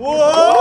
우와!